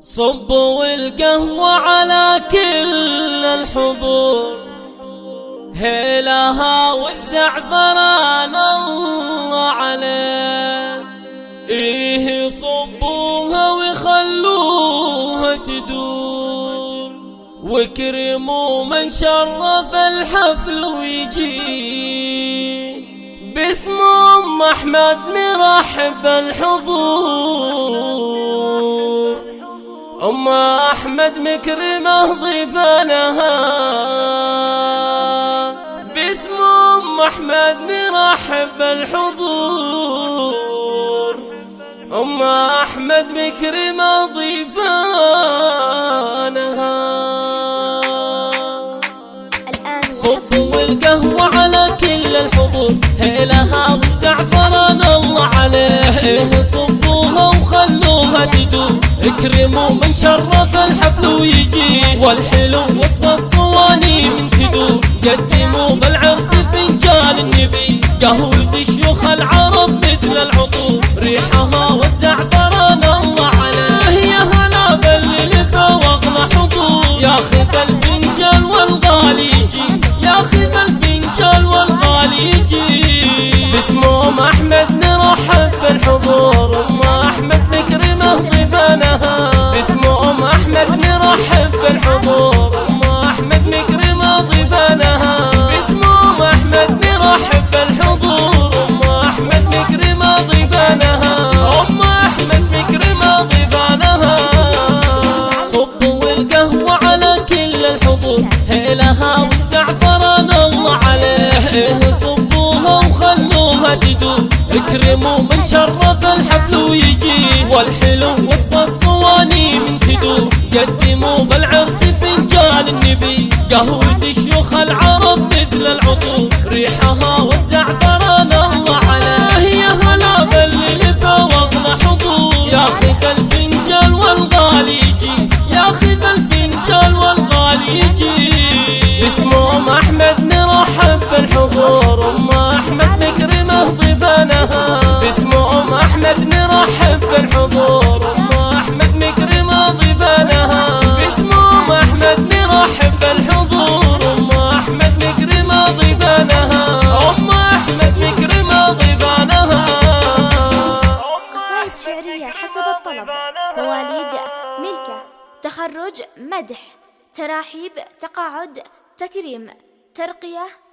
صبوا القهوة على كل الحضور. هيلها والزعفران الله عليه. إيه صبوها وخلوها تدور. وكرموا من شرف الحفل ويجي باسم أم أحمد نرحب الحضور أم أحمد مكرمة ضيفانها باسم أم أحمد نرحب الحضور أم أحمد مكرمة ضيفانها صبوا القهوة على كل الحضور. هيلها والزعفران الله عليه. صبوها وخلوها تدور. اكرموا من شرف الحفل ويجي والحلو وسط الصواني من تدور. قدموا بالعرس فنجان النبي قهوة شيوخ العرب مثل العطور. ريحها والزعفران الله عليه. يا هلا باللي لفا واغلى حضور. ياخذ الفنجان والغالي يجي. ياخذ الفنجان والغالي يجي. باسم ام أحمد نرحب بالحضور. تدور اكرموا من شرف الحفل ويجي والحلو وسط الصواني من تدور قدموا بالعرس فنجان النبي قهوة شيوخ العرب مثل العطور. ريحها والزعفران الله عليه يا هلا باللي واغلى حضور. ياخذ الفنجان والغالي يجي ياخذ الفنجان والغالي يجي. باسم مواليد ملكة. تخرج مدح. تراحيب تقاعد تكريم ترقية.